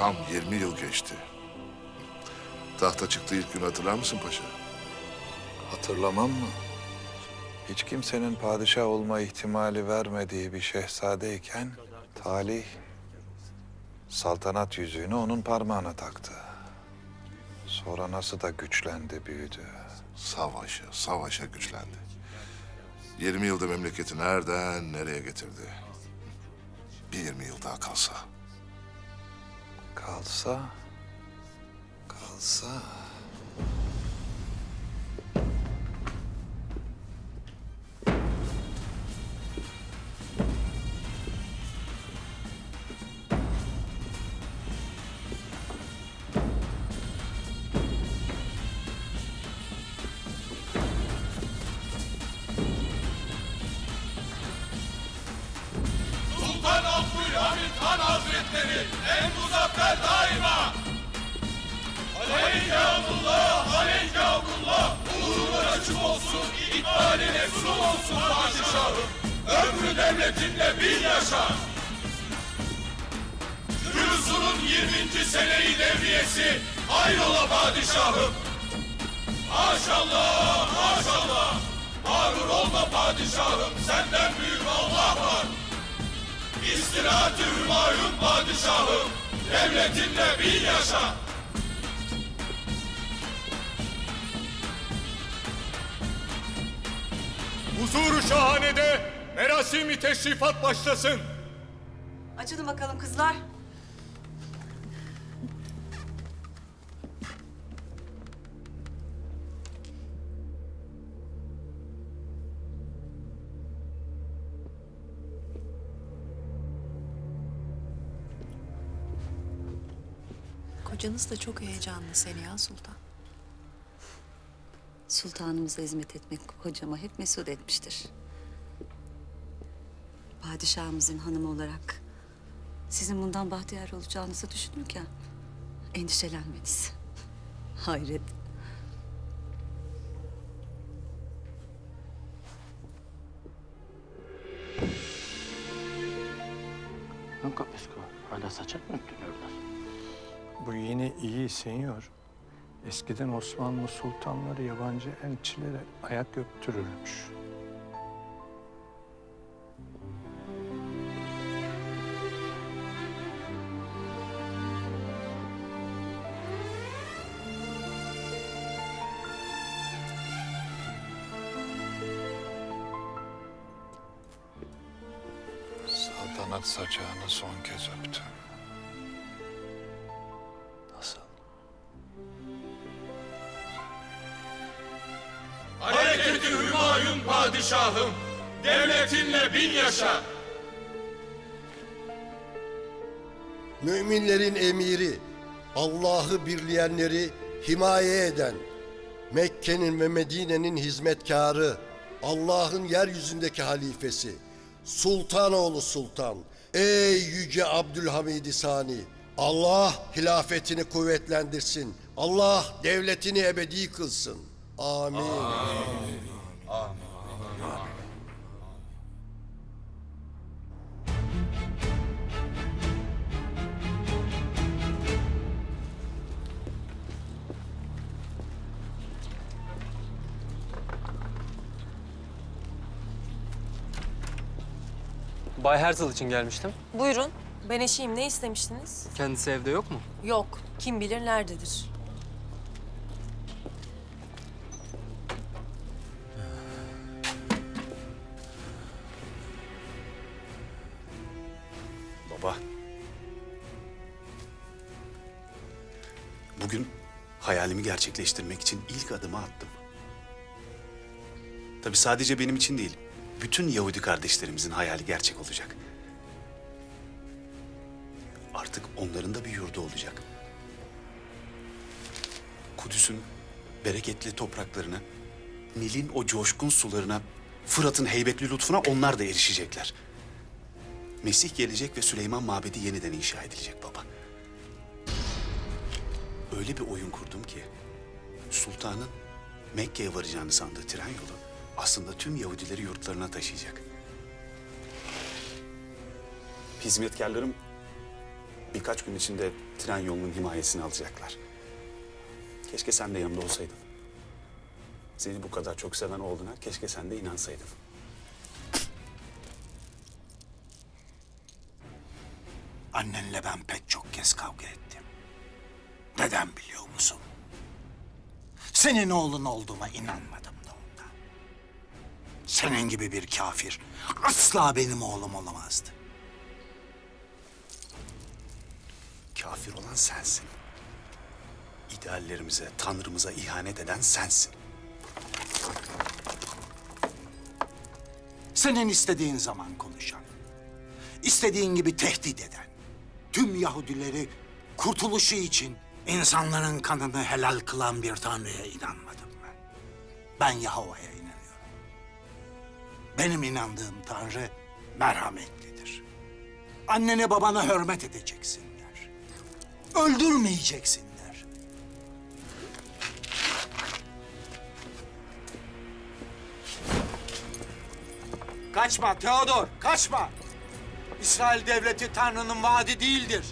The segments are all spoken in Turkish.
Tam 20 yıl geçti. Tahta çıktığı ilk gün hatırlar mısın paşa? Hatırlamam mı? Hiç kimsenin padişah olma ihtimali vermediği bir şehzadeyken talih saltanat yüzüğünü onun parmağına taktı. Sonra nasıl da güçlendi, büyüdü. Savaşa, savaşa güçlendi. 20 yılda memleketi nereden nereye getirdi? Bir 20 yıl daha kalsa. Kalsa, kalsa... padişahım, devletinle bin yaşa. Huzuru şahanede merasimi teşrifat başlasın. Açılın bakalım kızlar. Kocanız da çok heyecanlı Seniha Sultan. Sultanımıza hizmet etmek hocama hep mesut etmiştir. Padişahımızın hanımı olarak sizin bundan bahtiyar olacağınızı düşünürken endişelenmeniz. Hayret. Non capisco, adesso c'è tutto Bu yine iyi senyor. Eskiden Osmanlı sultanları yabancı elçilere ayak öptürürmüş. Saltanat saçağını son kez öptü. Padişahım, devletinle bin yaşa. Müminlerin emiri, Allah'ı birleyenleri himaye eden, Mekke'nin ve Medine'nin hizmetkarı, Allah'ın yeryüzündeki halifesi, Sultanoğlu Sultan, ey yüce Abdülhamid Sani, Allah hilafetini kuvvetlendirsin, Allah devletini ebedi kılsın. Amin. Bay Herzl için gelmiştim. Buyurun. Ben eşiyim. Ne istemiştiniz? Kendisi evde yok mu? Yok. Kim bilir nerededir. Baba. Bugün hayalimi gerçekleştirmek için ilk adımı attım. Tabii sadece benim için değil, bütün Yahudi kardeşlerimizin hayali gerçek olacak. Artık onların da bir yurdu olacak. Kudüs'ün bereketli topraklarına, Nil'in o coşkun sularına, Fırat'ın heybetli lütfuna onlar da erişecekler. Mesih gelecek ve Süleyman Mabedi yeniden inşa edilecek baba. Öyle bir oyun kurdum ki sultanın Mekke'ye varacağını sandığı tren yolu aslında tüm Yahudileri yurtlarına taşıyacak. Hizmetkarlarım birkaç gün içinde tren yolunun himayesini alacaklar. Keşke sen de yanımda olsaydın. Seni bu kadar çok seven oğluna keşke sen de inansaydın. Annenle ben pek çok kez kavga ettim. Neden biliyor musun? Senin oğlun olduğuma inanmadım. Senin gibi bir kafir asla benim oğlum olamazdı. Kafir olan sensin. İdeallerimize, tanrımıza ihanet eden sensin. Senin istediğin zaman konuşan, istediğin gibi tehdit eden, tüm Yahudileri kurtuluşu için insanların kanını helal kılan bir tanrıya inanmadım ben. Ben Yahova'ya inanıyorum. Benim inandığım tanrı merhametlidir. Annene babana hürmet edeceksinler. Öldürmeyeceksinler. Kaçma Theodor, kaçma. İsrail devleti Tanrı'nın vaadi değildir.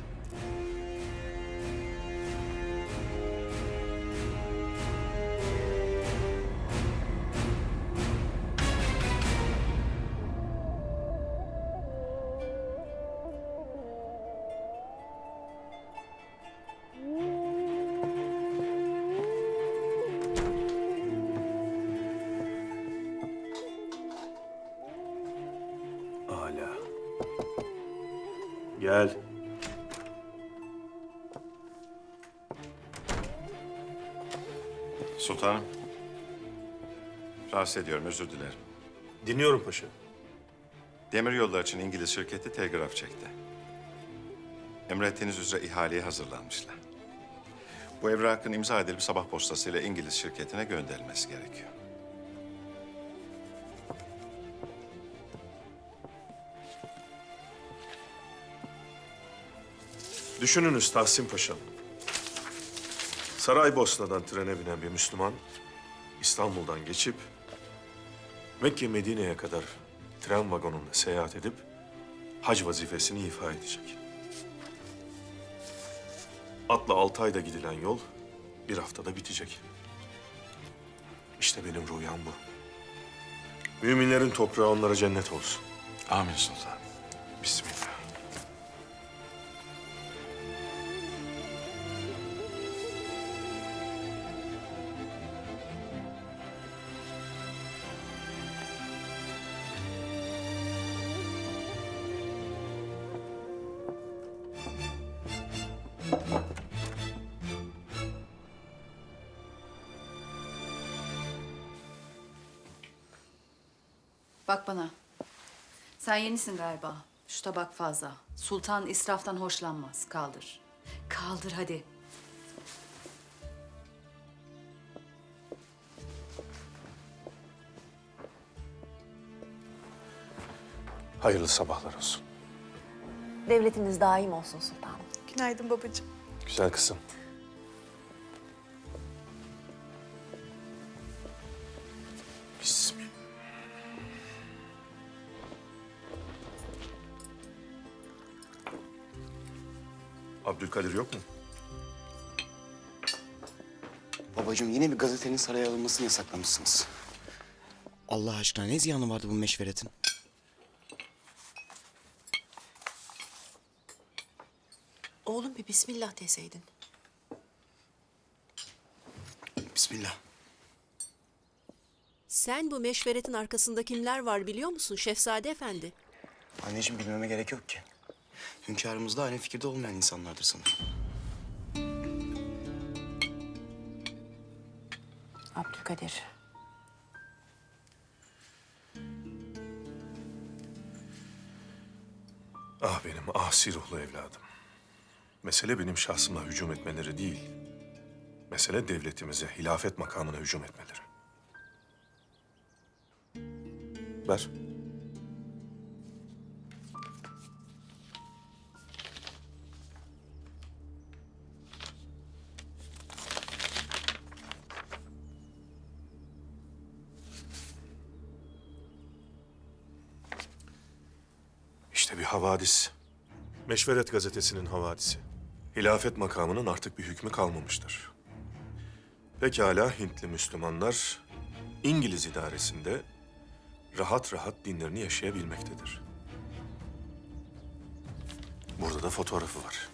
Rahatsız özür dilerim. Dinliyorum paşa. Demir yollar için İngiliz şirketi telgraf çekti. Emrettiğiniz üzere ihaleye hazırlanmışlar. Bu evrakın imza edilip sabah postasıyla İngiliz şirketine gönderilmesi gerekiyor. Düşününüz Tahsin Paşa'm. Saraybosna'dan trene binen bir Müslüman İstanbul'dan geçip Mekke Medine'ye kadar tren vagonunda seyahat edip hac vazifesini ifa edecek. Atla altı ayda gidilen yol bir haftada bitecek. İşte benim rüyam bu. Müminlerin toprağı onlara cennet olsun. Amin sultan. Bismillah. Yenisin galiba. Şu tabak fazla. Sultan israftan hoşlanmaz. Kaldır. Kaldır hadi. Hayırlı sabahlar olsun. Devletiniz daim olsun sultanım. Günaydın babacığım. Güzel kızım. Abdülkadir yok mu? Babacığım yine bir gazetenin saraya alınmasını yasaklamışsınız. Allah aşkına ne ziyanı vardı bu meşveretin? Oğlum bir bismillah deseydin. Bismillah. Sen bu meşveretin arkasında kimler var biliyor musun Şehzade Efendi? Anneciğim bilmeme gerek yok ki. Hünkârımızda aynı fikirde olmayan insanlardır sanırım. Abdülkadir. Ah benim asi ruhlu evladım. Mesele benim şahsıma hücum etmeleri değil. Mesele devletimize, hilafet makamına hücum etmeleri. Ver. Havadis. Meşveret gazetesinin havadisi. hilafet makamının artık bir hükmü kalmamıştır. Pekala Hintli Müslümanlar İngiliz idaresinde rahat rahat dinlerini yaşayabilmektedir. Burada da fotoğrafı var.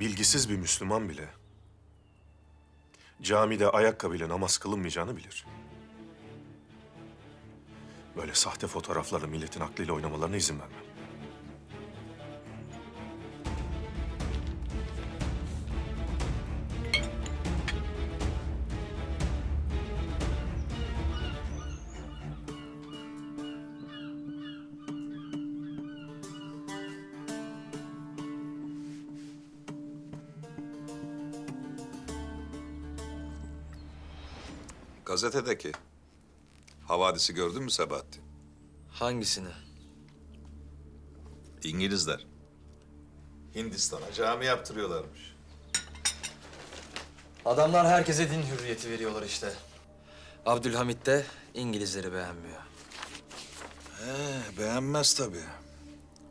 Bilgisiz bir Müslüman bile camide ayakkabıyla namaz kılınmayacağını bilir. Böyle sahte fotoğraflarla milletin aklıyla oynamalarına izin vermem. Gazetedeki havadisi gördün mü Sebahattin? Hangisini? İngilizler. Hindistan'a cami yaptırıyorlarmış. Adamlar herkese din hürriyeti veriyorlar işte. Abdülhamit de İngilizleri beğenmiyor. Ee, beğenmez tabii.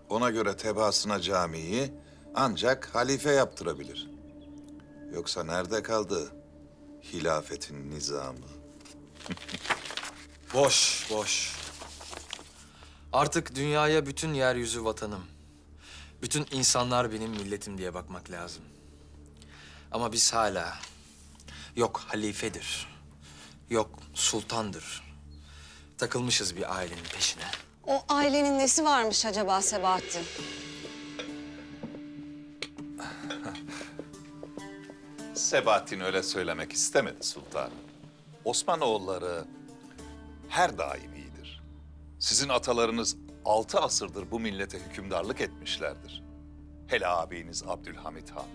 Ona göre tebaasına camiyi ancak halife yaptırabilir. Yoksa nerede kaldı hilafetin nizamı? Boş, boş. Artık dünyaya bütün yeryüzü vatanım. Bütün insanlar benim milletim diye bakmak lazım. Ama biz hala yok halifedir, yok sultandır. Takılmışız bir ailenin peşine. O ailenin nesi varmış acaba Sebahattin? Sebahattin öyle söylemek istemedi sultanım. Osmanoğulları her daim iyidir. Sizin atalarınız altı asırdır bu millete hükümdarlık etmişlerdir. Hele ağabeyiniz Abdülhamit Han.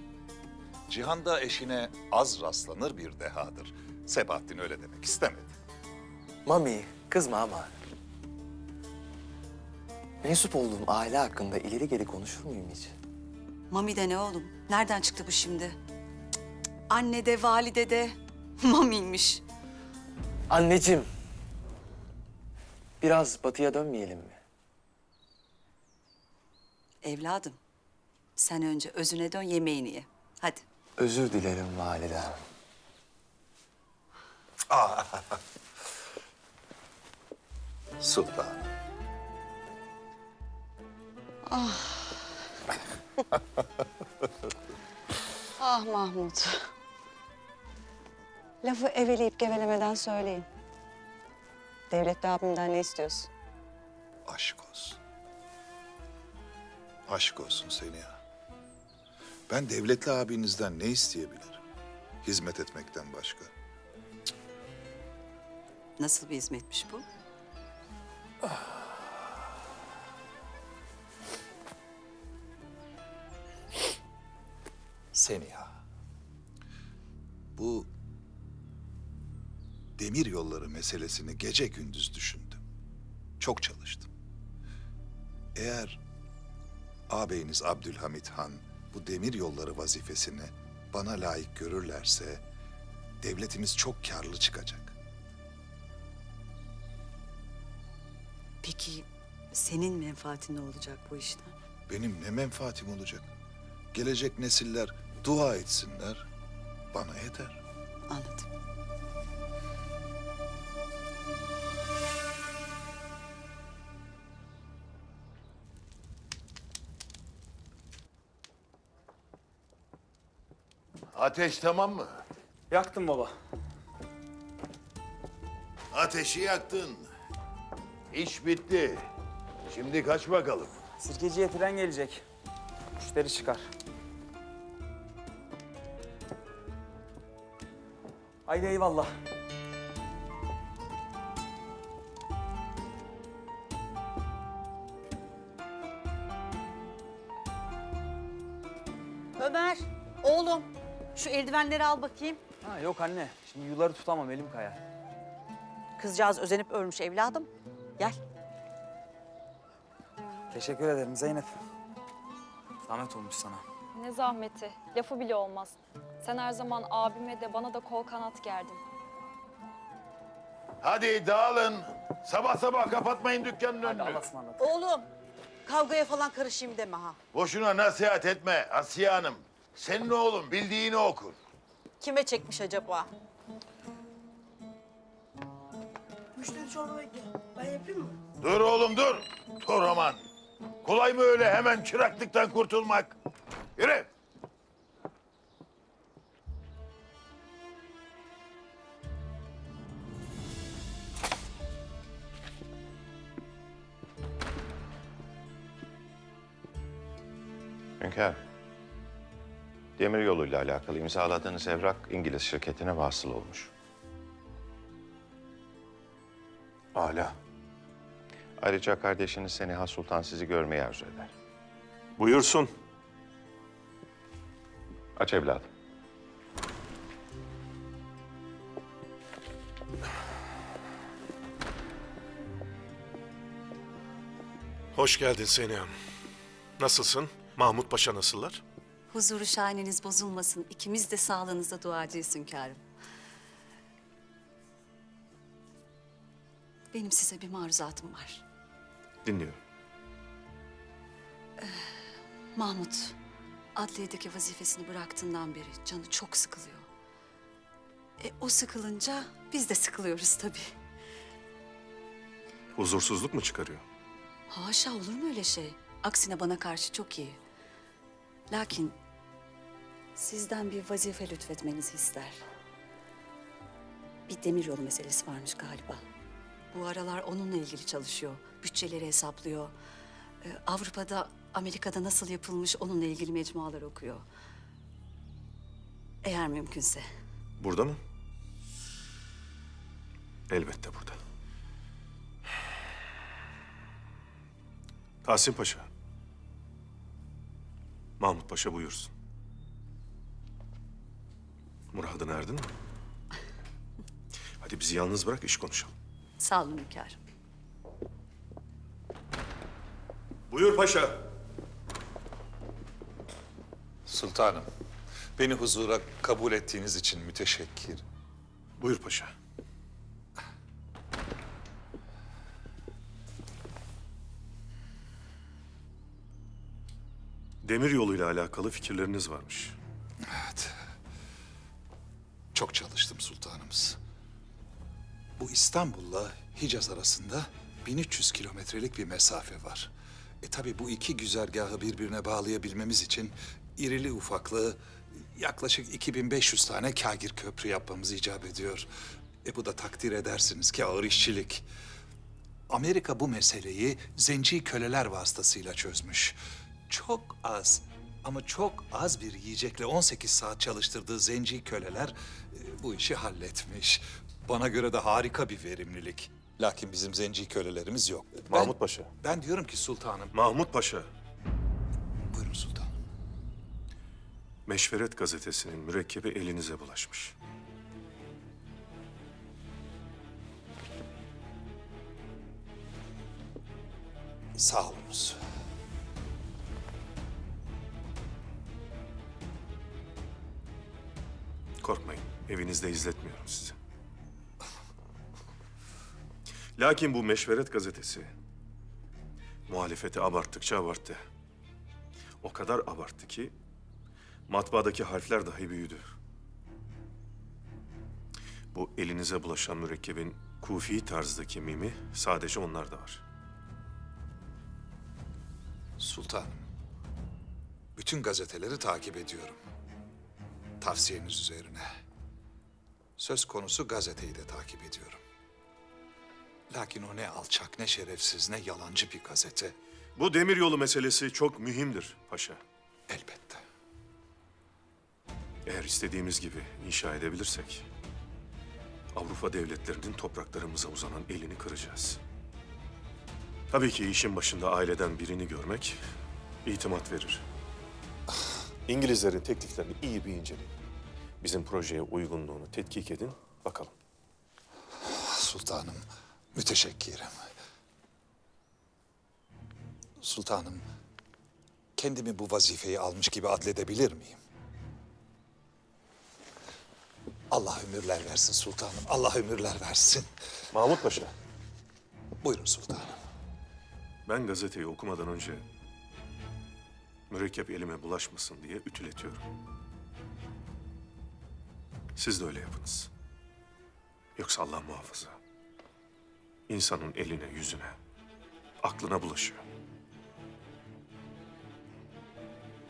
Cihanda eşine az rastlanır bir dehadır. Sebahattin öyle demek istemedi. Mami, kızma ama. Mensup olduğum aile hakkında ileri geri konuşur muyum hiç? Mami de ne oğlum? Nereden çıktı bu şimdi? Cık cık. Anne de valide de Mami'ymiş. Anneciğim, biraz batıya dönmeyelim mi? Evladım sen önce özüne dön yemeğini ye. Hadi. Özür dilerim validem. Sultan. Ah Mahmut. Lafı eveleyip gevelemeden söyleyin. Devletli abimden ne istiyorsun? Aşk olsun. Aşk olsun seni ya. Ben devletli abinizden ne isteyebilirim? Hizmet etmekten başka. Nasıl bir hizmetmiş bu? Seni ya. Bu demir yolları meselesini gece gündüz düşündüm. Çok çalıştım. Eğer ağabeyiniz Abdülhamit Han bu demir yolları vazifesini bana layık görürlerse devletimiz çok karlı çıkacak. Peki senin menfaatin ne olacak bu işten? Benim ne menfaatim olacak? Gelecek nesiller dua etsinler, bana yeter. Anladım. Ateş tamam mı? Yaktım baba. Ateşi yaktın. İş bitti. Şimdi kaç bakalım. Sirkeciye tren gelecek. Müşteri çıkar. Haydi eyvallah. Eldivenleri al bakayım. Ha, yok anne. Şimdi yuları tutamam elim kayar. Kızcağız özenip ölmüş evladım. Gel. Teşekkür ederim Zeynep. Zahmet olmuş sana. Ne zahmeti, lafı bile olmaz. Sen her zaman abime de bana da kol kanat gerdin. Hadi dağılın. Sabah sabah kapatmayın dükkanın önünü. Allah'a ısmarladık. Oğlum, kavgaya falan karışayım deme ha. Boşuna nasihat etme Asiye Hanım. Senin oğlun bildiğini okur. Kime çekmiş acaba? Müşteri çorba bekliyor. Ben yapayım mı? Dur oğlum dur. Dur aman. Kolay mı öyle hemen çıraklıktan kurtulmak? Yürü. Hünkâr, demir yoluyla alakalı imzaladığınız evrak İngiliz şirketine vasıl olmuş. Âlâ. Ayrıca kardeşiniz Seniha Sultan sizi görmeyi arzu eder. Buyursun. Aç evladım. Hoş geldin Seniha. Nasılsın? Mahmut Paşa nasıllar? Huzuru şahaneniz bozulmasın. İkimiz de sağlığınıza duacıyız hünkârım. Benim size bir maruzatım var. Dinliyorum. Mahmut, adliyedeki vazifesini bıraktığından beri canı çok sıkılıyor. E, o sıkılınca biz de sıkılıyoruz tabii. Huzursuzluk mu çıkarıyor? Haşa olur mu öyle şey? Aksine bana karşı çok iyi. Lakin sizden bir vazife lütfetmenizi ister. Bir demir yolu meselesi varmış galiba. Bu aralar onunla ilgili çalışıyor. Bütçeleri hesaplıyor. Ee, Avrupa'da, Amerika'da nasıl yapılmış onunla ilgili mecmualar okuyor. Eğer mümkünse. Burada mı? Elbette burada. Tahsin Paşa. Mahmut Paşa buyursun. Murad'ına erdin mi? Hadi bizi yalnız bırak iş konuşalım. Sağ olun hünkârım. Buyur paşa. Sultanım, beni huzura kabul ettiğiniz için müteşekkir. Buyur paşa. Demir yoluyla alakalı fikirleriniz varmış. Çok çalıştım sultanımız. Bu İstanbul'la Hicaz arasında 1300 kilometrelik bir mesafe var. E tabii bu iki güzergahı birbirine bağlayabilmemiz için irili ufaklı yaklaşık 2500 tane kagir köprü yapmamız icap ediyor. E bu da takdir edersiniz ki ağır işçilik. Amerika bu meseleyi zenci köleler vasıtasıyla çözmüş. Çok az ama çok az bir yiyecekle 18 saat çalıştırdığı zenci köleler e, bu işi halletmiş. Bana göre de harika bir verimlilik. Lakin bizim zenci kölelerimiz yok. Mahmut Paşa. Ben diyorum ki sultanım. Mahmut Paşa. Buyurun sultanım. Meşveret gazetesinin mürekkebi elinize bulaşmış. Sağ olunuz. Korkmayın, evinizde izletmiyorum sizi. Lakin bu Meşveret gazetesi muhalefeti abarttıkça abarttı. O kadar abarttı ki matbaadaki harfler dahi büyüdü. Bu elinize bulaşan mürekkebin kufi tarzdaki mimi sadece onlarda var. Sultanım. Bütün gazeteleri takip ediyorum. Tavsiyeniz üzerine. Söz konusu gazeteyi de takip ediyorum. Lakin o ne alçak, ne şerefsiz, ne yalancı bir gazete. Bu demiryolu meselesi çok mühimdir paşa. Elbette. Eğer istediğimiz gibi inşa edebilirsek... Avrupa devletlerinin topraklarımıza uzanan elini kıracağız. Tabii ki işin başında aileden birini görmek itimat verir. İngilizlerin tekliflerini iyi bir inceleyin. Bizim projeye uygunluğunu tetkik edin, bakalım. Sultanım, müteşekkirim. Sultanım, kendimi bu vazifeyi almış gibi adledebilir miyim? Allah ömürler versin sultanım, Allah ömürler versin. Mahmut Paşa. Buyurun sultanım. Ben gazeteyi okumadan önce mürekkep elime bulaşmasın diye ütületiyorum. Siz de öyle yapınız. Yoksa Allah muhafaza. insanın eline, yüzüne, aklına bulaşıyor.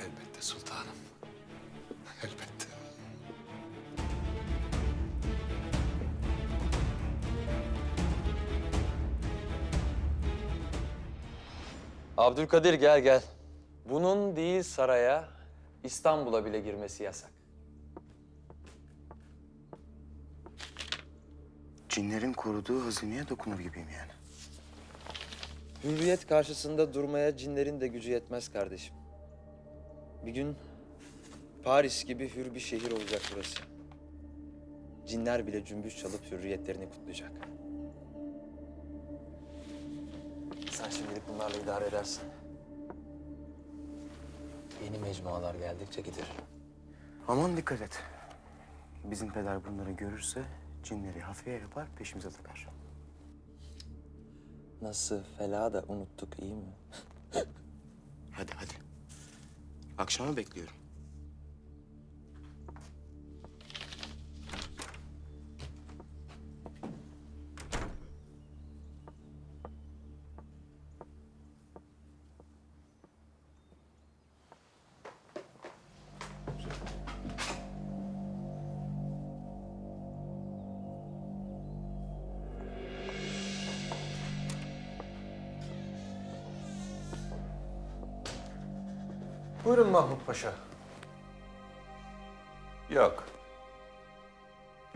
Elbette sultanım. Elbette. Abdülkadir gel gel. Bunun değil saraya, İstanbul'a bile girmesi yasak. Cinlerin koruduğu hazineye dokunur gibiyim yani. Hürriyet karşısında durmaya cinlerin de gücü yetmez kardeşim. Bir gün Paris gibi hür bir şehir olacak burası. Cinler bile cümbüş çalıp hürriyetlerini kutlayacak. Sen şimdilik bunlarla idare edersin. Yeni mecmualar geldikçe gider. Aman dikkat et. Bizim peder bunları görürse cinleri hafiye yapar peşimize takar. Nasıl fela da unuttuk iyi mi? Hadi hadi. Akşama bekliyorum.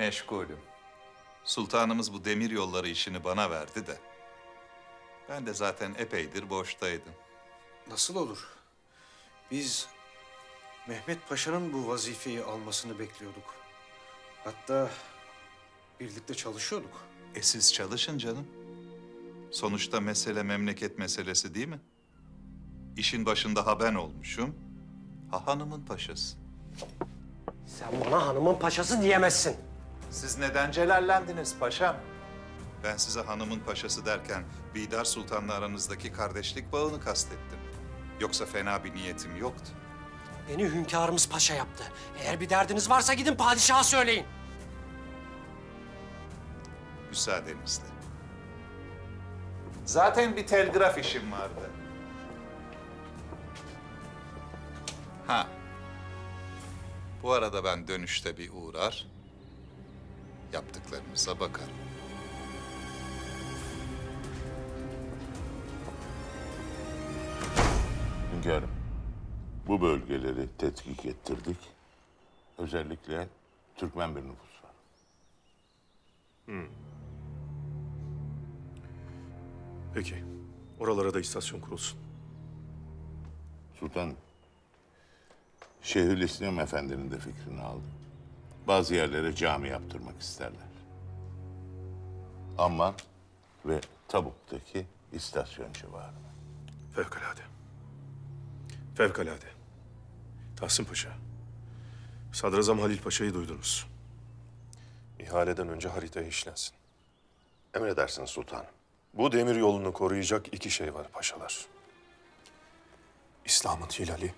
Meşgulüm. Sultanımız bu demir yolları işini bana verdi de. Ben de zaten epeydir boştaydım. Nasıl olur? Biz Mehmet Paşa'nın bu vazifeyi almasını bekliyorduk. Hatta birlikte çalışıyorduk. E siz çalışın canım. Sonuçta mesele memleket meselesi değil mi? İşin başında ha ben olmuşum, ha hanımın paşası. Sen bana hanımın paşası diyemezsin. Siz neden celallendiniz paşam? Ben size hanımın paşası derken Bidar Sultan'la aranızdaki kardeşlik bağını kastettim. Yoksa fena bir niyetim yoktu. Beni hünkârımız paşa yaptı. Eğer bir derdiniz varsa gidin padişaha söyleyin. Müsaadenizle. Zaten bir telgraf işim vardı. Ha. Bu arada ben dönüşte bir uğrar, yaptıklarınıza bakarım. Hünkârım, bu bölgeleri tetkik ettirdik. Özellikle Türkmen bir nüfus var. Hmm. Peki. Oralara da istasyon kurulsun. Sultan, Şeyhülislam Efendi'nin de fikrini aldım. Bazı yerlere cami yaptırmak isterler. Amman ve Tabuk'taki istasyon civarına. Fevkalade. Fevkalade. Tahsin Paşa. Sadrazam Halil Paşa'yı duydunuz. İhaleden önce haritaya işlensin. Emredersiniz sultanım. Bu demir yolunu koruyacak iki şey var paşalar. İslam'ın hilali,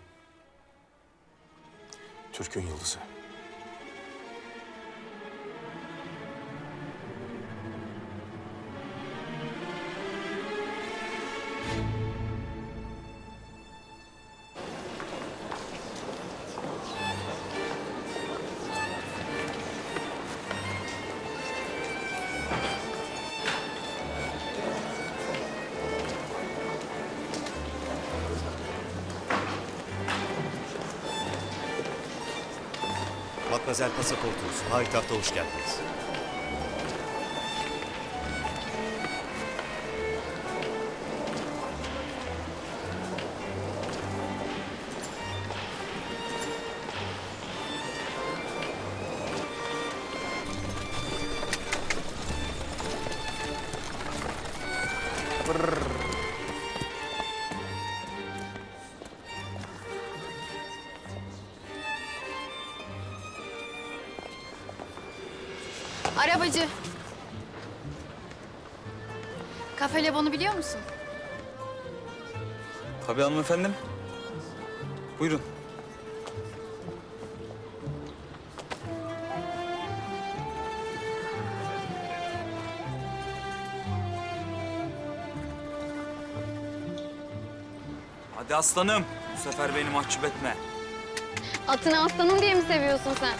Türk'ün yıldızı. Matmazel pasaportunuz. Payitahta hoş geldiniz. Kafe Lebon'u biliyor musun? Tabii hanımefendim. Buyurun. Hadi aslanım. Bu sefer beni mahcup etme. Atını aslanım diye mi seviyorsun sen?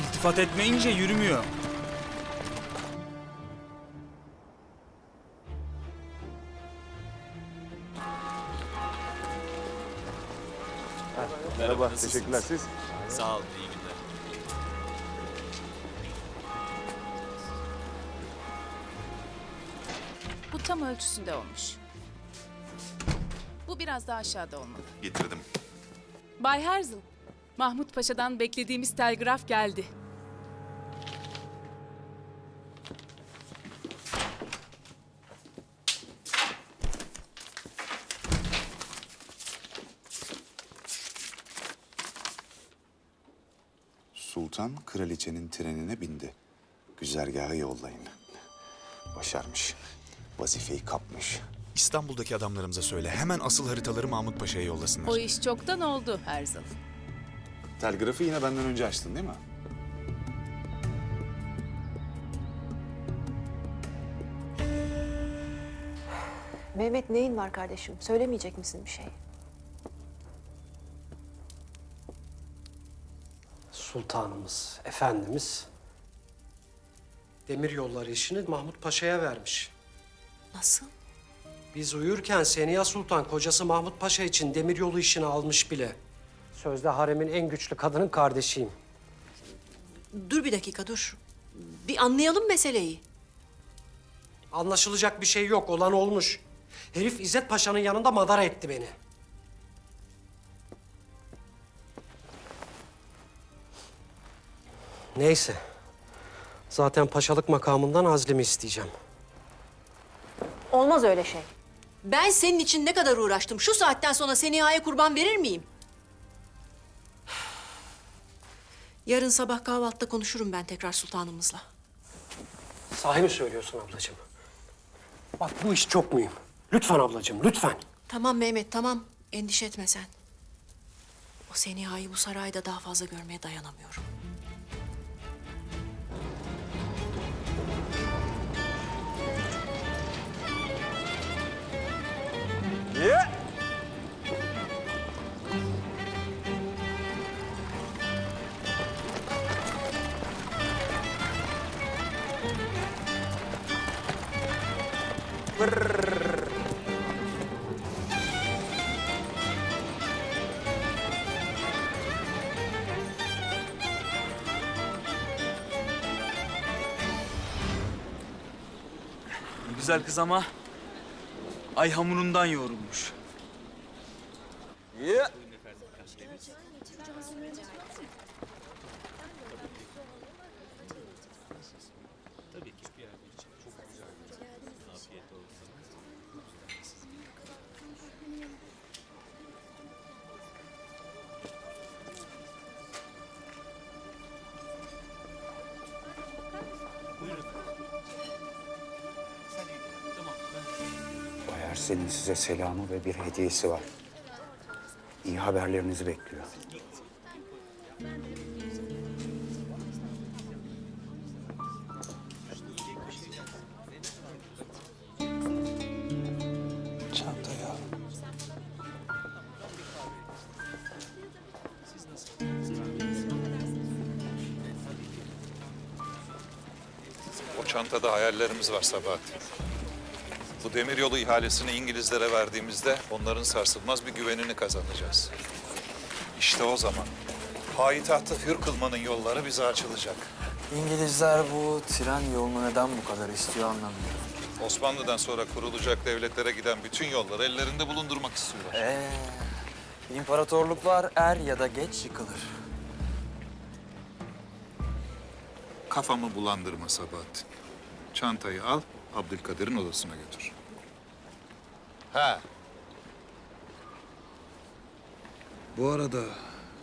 İltifat etmeyince yürümüyor. Merhaba, teşekkürler siz. Sağ olun, iyi günler. Bu tam ölçüsünde olmuş. Bu biraz daha aşağıda olmalı. Getirdim. Bay Herzl, Mahmut Paşa'dan beklediğimiz telgraf geldi. Sultan kraliçenin trenine bindi. Güzergaha yollayın. Başarmış. Vazifeyi kapmış. İstanbul'daki adamlarımıza söyle. Hemen asıl haritaları Mahmut Paşa'ya yollasınlar. O iş çoktan oldu Herzl. Telgrafı yine benden önce açtın değil mi? Mehmet neyin var kardeşim? Söylemeyecek misin bir şey? Sultanımız, efendimiz demir yolları işini Mahmut Paşa'ya vermiş. Nasıl? Biz uyurken Seniha Sultan kocası Mahmut Paşa için demir yolu işini almış bile. Sözde haremin en güçlü kadının kardeşiyim. Dur bir dakika dur. Bir anlayalım meseleyi. Anlaşılacak bir şey yok, olan olmuş. Herif İzzet Paşa'nın yanında madara etti beni. Neyse. Zaten paşalık makamından azlimi isteyeceğim. Olmaz öyle şey. Ben senin için ne kadar uğraştım. Şu saatten sonra Seniha'ya kurban verir miyim? Yarın sabah kahvaltıda konuşurum ben tekrar sultanımızla. Sahi mi söylüyorsun ablacığım? Bak bu iş çok mühim. Lütfen ablacığım, lütfen. Tamam Mehmet tamam. Endişe etme sen. O Seniha'yı bu sarayda daha fazla görmeye dayanamıyorum. Güzel kız ama ay hamurundan yoğrulmuş. Selamı ve bir hediyesi var. İyi haberlerinizi bekliyor. Çantaya. O çantada hayallerimiz var Sabahattin. Bu demiryolu ihalesini İngilizlere verdiğimizde onların sarsılmaz bir güvenini kazanacağız. İşte o zaman payitahtı hür kılmanın yolları bize açılacak. İngilizler bu tren yolunu neden bu kadar istiyor anlamıyorum. Osmanlı'dan sonra kurulacak devletlere giden bütün yolları ellerinde bulundurmak istiyorlar. Ee, imparatorluklar er ya da geç yıkılır. Kafamı bulandırma Sabahattin. Çantayı al, Abdülkadir'in odasına götür. Ha. Bu arada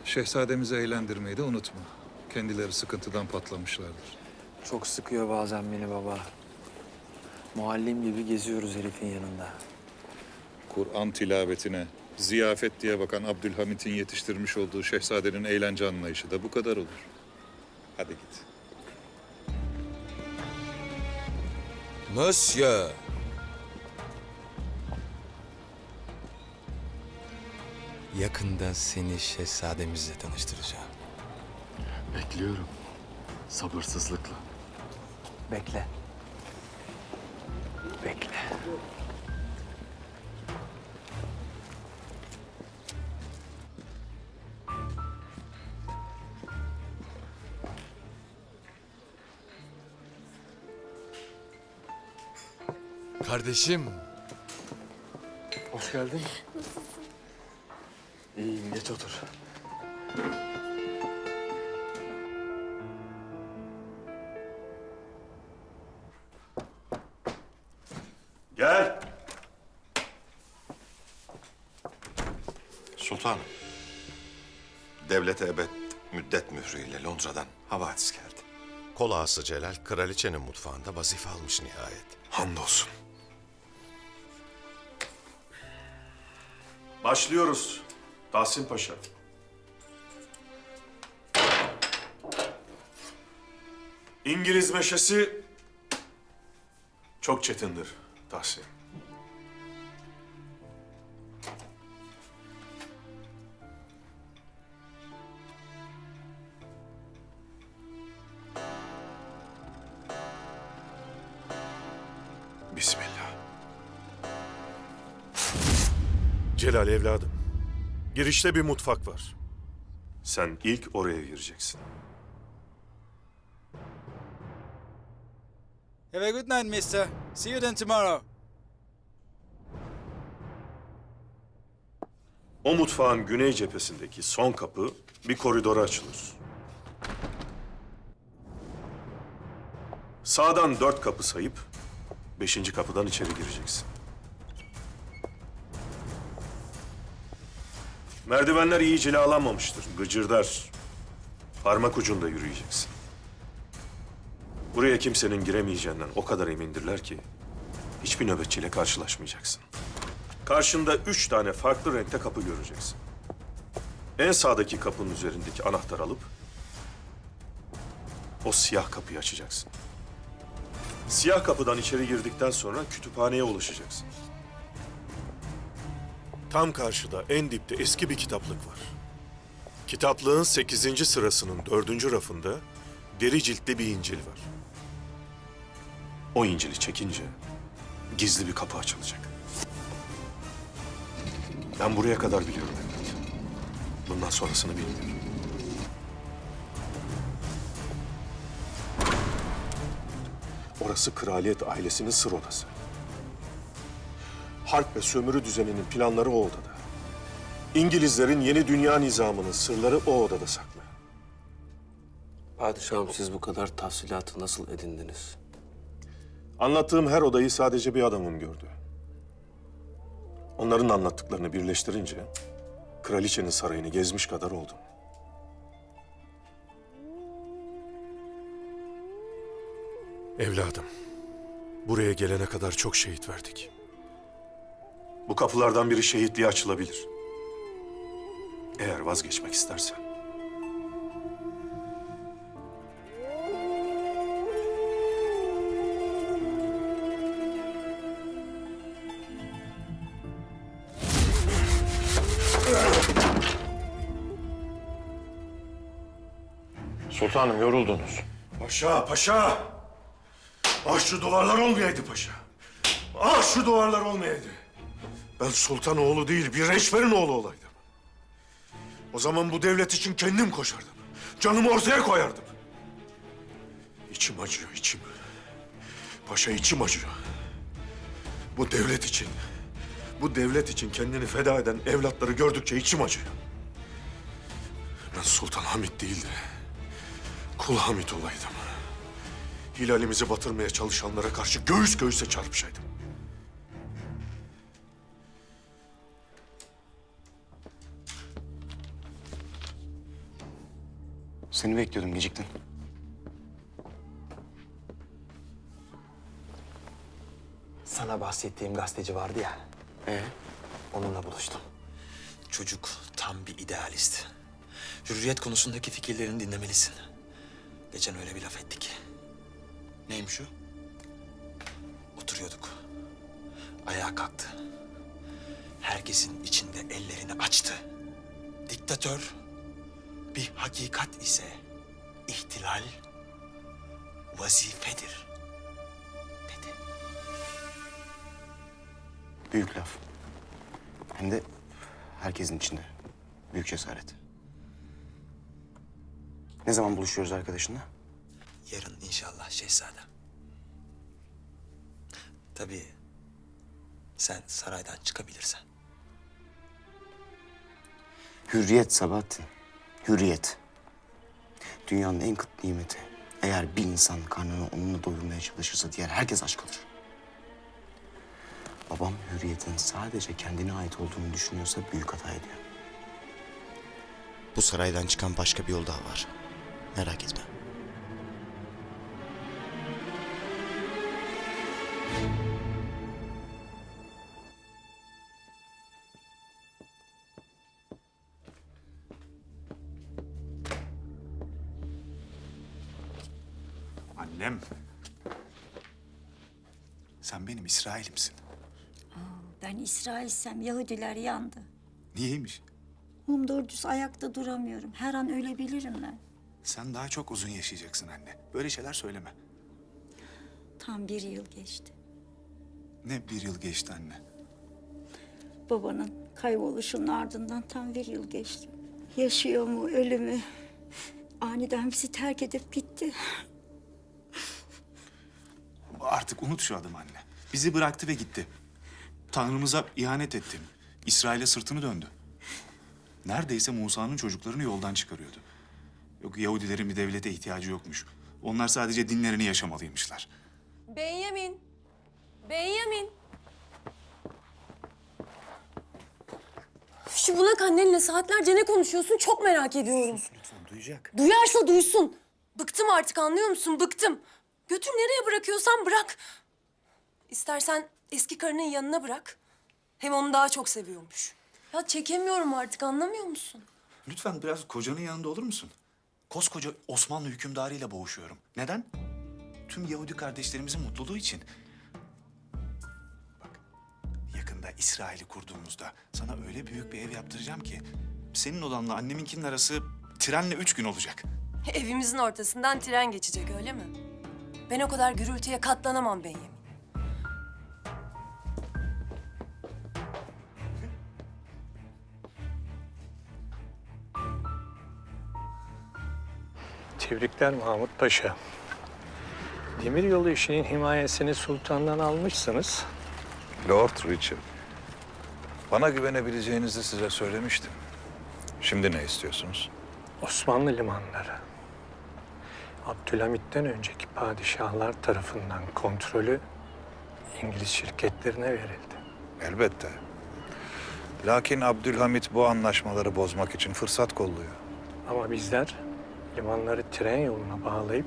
şehzademizi eğlendirmeyi de unutma. Kendileri sıkıntıdan patlamışlardır. Çok sıkıyor bazen beni baba. Muallim gibi geziyoruz herifin yanında. Kur'an tilavetine Ziyafet diye bakan Abdülhamit'in yetiştirmiş olduğu şehzadenin eğlence anlayışı da bu kadar olur. Hadi git. Monsieur. Yakında seni şehzademizle tanıştıracağım. Bekliyorum. Sabırsızlıkla. Bekle. Bekle. Kardeşim. Hoş geldin. İyiyim, geç otur. Gel. Sultanım. Devlete ebed müddet mührüyle Londra'dan havadis geldi. Kol ağası Celal, kraliçenin mutfağında vazife almış nihayet. Hamdolsun. Başlıyoruz. Tahsin Paşa. İngiliz meşesi çok çetindir Tahsin. Bismillah. Celal evladım. Girişte bir mutfak var. Sen ilk oraya gireceksin. Have a good night, mister. See you then tomorrow. O mutfağın güney cephesindeki son kapı bir koridora açılır. Sağdan dört kapı sayıp beşinci kapıdan içeri gireceksin. Merdivenler iyi cilalanmamıştır, gıcırdar. Parmak ucunda yürüyeceksin. Buraya kimsenin giremeyeceğinden o kadar emindirler ki hiçbir nöbetçiyle karşılaşmayacaksın. Karşında üç tane farklı renkte kapı göreceksin. En sağdaki kapının üzerindeki anahtar alıp o siyah kapıyı açacaksın. Siyah kapıdan içeri girdikten sonra kütüphaneye ulaşacaksın. Tam karşıda en dipte eski bir kitaplık var. Kitaplığın sekizinci sırasının dördüncü rafında deri ciltli bir İncil var. O İncil'i çekince gizli bir kapı açılacak. Ben buraya kadar biliyorum evlat. Bundan sonrasını bilmiyorum. Orası kraliyet ailesinin sır odası. Harp ve sömürü düzeninin planları o odada. İngilizlerin yeni dünya nizamının sırları o odada saklı. Padişahım siz bu kadar tahsilatı nasıl edindiniz? Anlattığım her odayı sadece bir adamım gördü. Onların anlattıklarını birleştirince kraliçenin sarayını gezmiş kadar oldum. Evladım, buraya gelene kadar çok şehit verdik. Bu kapılardan biri şehitliğe açılabilir. Eğer vazgeçmek istersen. Sultanım yoruldunuz. Paşa, paşa! Ah şu duvarlar olmayaydı paşa. Ah şu duvarlar olmayaydı. Ben sultan oğlu değil, bir reşverin oğlu olaydım. O zaman bu devlet için kendim koşardım. Canımı ortaya koyardım. İçim acıyor, içim. Paşa içim acıyor. Bu devlet için, bu devlet için kendini feda eden evlatları gördükçe içim acıyor. Ben Sultan Hamit değildi. Kul Hamit olaydım. Hilalimizi batırmaya çalışanlara karşı göğüs göğüse çarpışaydım. Seni bekliyordum, geciktin. Sana bahsettiğim gazeteci vardı ya. Ee? Onunla buluştum. Çocuk tam bir idealist. Hürriyet konusundaki fikirlerini dinlemelisin. Geçen öyle bir laf ettik. Neymiş o? Oturuyorduk. Ayağa kalktı. Herkesin içinde ellerini açtı. Diktatör bir hakikat ise ihtilal vazifedir. Büyük laf. Hem de herkesin içinde. Büyük cesaret. Ne zaman buluşuyoruz arkadaşınla? Yarın inşallah şehzadem. Tabii sen saraydan çıkabilirsen. Hürriyet Sabahattin. Hürriyet. Dünyanın en kıt nimeti. Eğer bir insan karnını onunla doyurmaya çalışırsa diğer herkes aç kalır. Babam hürriyetin sadece kendine ait olduğunu düşünüyorsa büyük hata ediyor. Bu saraydan çıkan başka bir yol daha var. Merak etme. Benim İsrail'imsin. Ben İsrail'sem Yahudiler yandı. Niyeymiş? Mum doğru düz ayakta duramıyorum. Her an ölebilirim ben. Sen daha çok uzun yaşayacaksın anne. Böyle şeyler söyleme. Tam bir yıl geçti. Ne bir yıl geçti anne. Babanın kayboluşunun ardından tam bir yıl geçti. Yaşıyor mu, ölü mü? Aniden bizi terk edip gitti. Artık unut şu adamı anne. Bizi bıraktı ve gitti. Tanrımıza ihanet etti. İsrail'e sırtını döndü. Neredeyse Musa'nın çocuklarını yoldan çıkarıyordu. Yok Yahudilerin bir devlete ihtiyacı yokmuş. Onlar sadece dinlerini yaşamalıymışlar. Benyamin. Benyamin. Şu bunak annenle saatlerce ne konuşuyorsun çok merak ediyorum. Lütfen duyacak. Duyarsa duysun. Bıktım artık anlıyor musun? Bıktım. Götür nereye bırakıyorsan bırak. İstersen eski karının yanına bırak. Hem onu daha çok seviyormuş. Ya çekemiyorum artık anlamıyor musun? Lütfen biraz kocanın yanında olur musun? Koskoca Osmanlı hükümdarıyla boğuşuyorum. Neden? Tüm Yahudi kardeşlerimizin mutluluğu için. Bak, yakında İsrail'i kurduğumuzda sana öyle büyük bir ev yaptıracağım ki... ...senin odanla anneminkinin arası trenle üç gün olacak. Evimizin ortasından tren geçecek öyle mi? Ben o kadar gürültüye katlanamam Benyamin. Tebrikler Mahmut Paşa. Demiryolu işinin himayesini sultandan almışsınız. Lord Richard. Bana güvenebileceğinizi size söylemiştim. Şimdi ne istiyorsunuz? Osmanlı limanları. Abdülhamit'ten önceki padişahlar tarafından kontrolü İngiliz şirketlerine verildi. Elbette. Lakin Abdülhamit bu anlaşmaları bozmak için fırsat kolluyor. Ama bizler limanları tren yoluna bağlayıp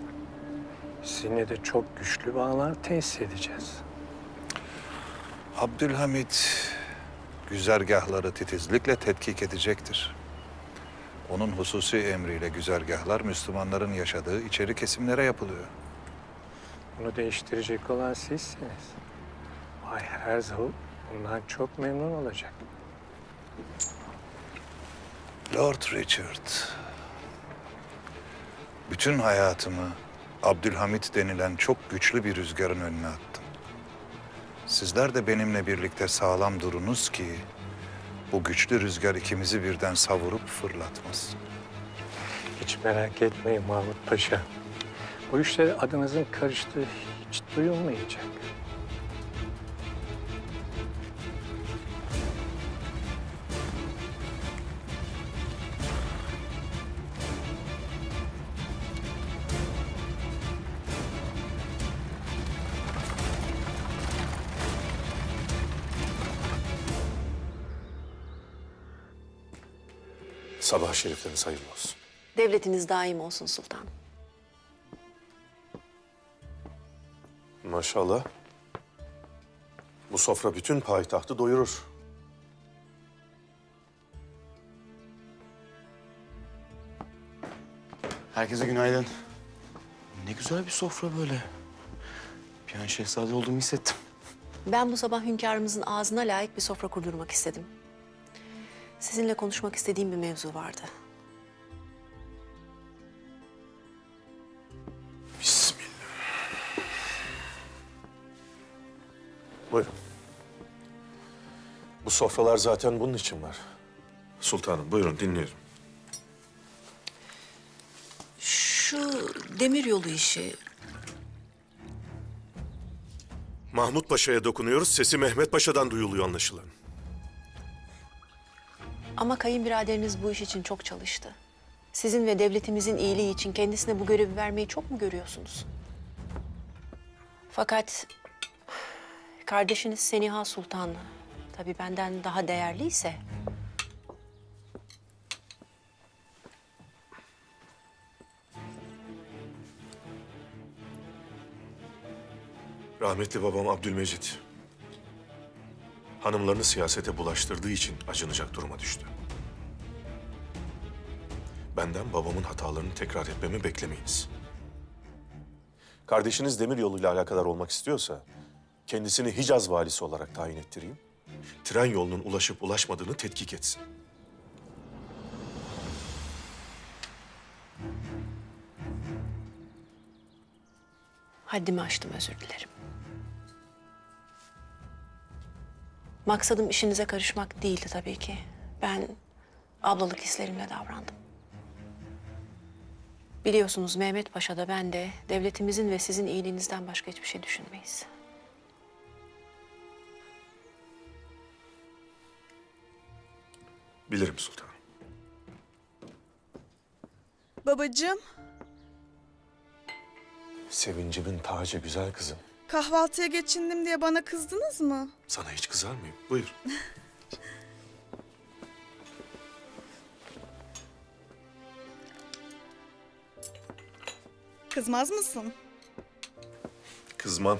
sizinle de çok güçlü bağlar tesis edeceğiz. Abdülhamit güzergahları titizlikle tetkik edecektir. Onun hususi emriyle güzergahlar Müslümanların yaşadığı içeri kesimlere yapılıyor. Bunu değiştirecek olan sizsiniz. Bay Herzl bundan çok memnun olacak. Lord Richard, bütün hayatımı Abdülhamit denilen çok güçlü bir rüzgarın önüne attım. Sizler de benimle birlikte sağlam durunuz ki bu güçlü rüzgar ikimizi birden savurup fırlatmaz. Hiç merak etmeyin Mahmut Paşa. Bu işlere adınızın karıştığı hiç duyulmayacak. Sabah şerifleriniz hayırlı olsun. Devletiniz daim olsun sultanım. Maşallah. Bu sofra bütün payitahtı doyurur. Herkese günaydın. Ne güzel bir sofra böyle. Bir an şehzade olduğumu hissettim. Ben bu sabah hünkârımızın ağzına layık bir sofra kurdurmak istedim. Sizinle konuşmak istediğim bir mevzu vardı. Bismillah. Buyurun. Bu sofralar zaten bunun için var. Sultanım buyurun dinliyorum. Şu demir yolu işi Mahmut Paşa'ya dokunuyoruz. Sesi Mehmet Paşa'dan duyuluyor anlaşılan. Ama kayınbiraderiniz bu iş için çok çalıştı. Sizin ve devletimizin iyiliği için kendisine bu görevi vermeyi çok mu görüyorsunuz? Fakat kardeşiniz Seniha Sultan tabii benden daha değerliyse Rahmetli babam Abdülmecit. Hanımlarını siyasete bulaştırdığı için acınacak duruma düştü. Benden babamın hatalarını tekrar etmemi beklemeyiniz. Kardeşiniz demir yoluyla alakadar olmak istiyorsa... ...kendisini Hicaz valisi olarak tayin ettireyim. Tren yolunun ulaşıp ulaşmadığını tetkik etsin. haddimi aştım özür dilerim. Maksadım işinize karışmak değildi tabii ki. Ben ablalık hislerimle davrandım. Biliyorsunuz Mehmet Paşa da ben de devletimizin ve sizin iyiliğinizden başka hiçbir şey düşünmeyiz. Bilirim sultanım. Babacığım, Sevincimin tacı güzel kızım. Kahvaltıya geçindim diye bana kızdınız mı? Sana hiç kızar mıyım? Buyur. Kızmaz mısın? Kızmam.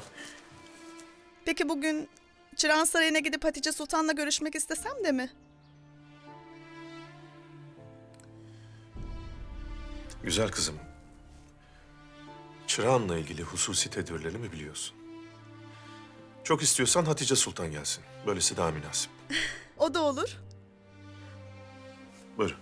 Peki bugün Çırağan Sarayı'na gidip Hatice Sultan'la görüşmek istesem de mi? Güzel kızım. Çırağan'la ilgili hususi tedbirlerimi biliyorsun. Çok istiyorsan Hatice Sultan gelsin. Böylesi daha münasip. O da olur. Buyurun.